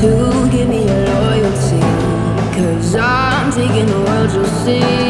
to give me your loyalty. Cause I'm taking the world you'll see.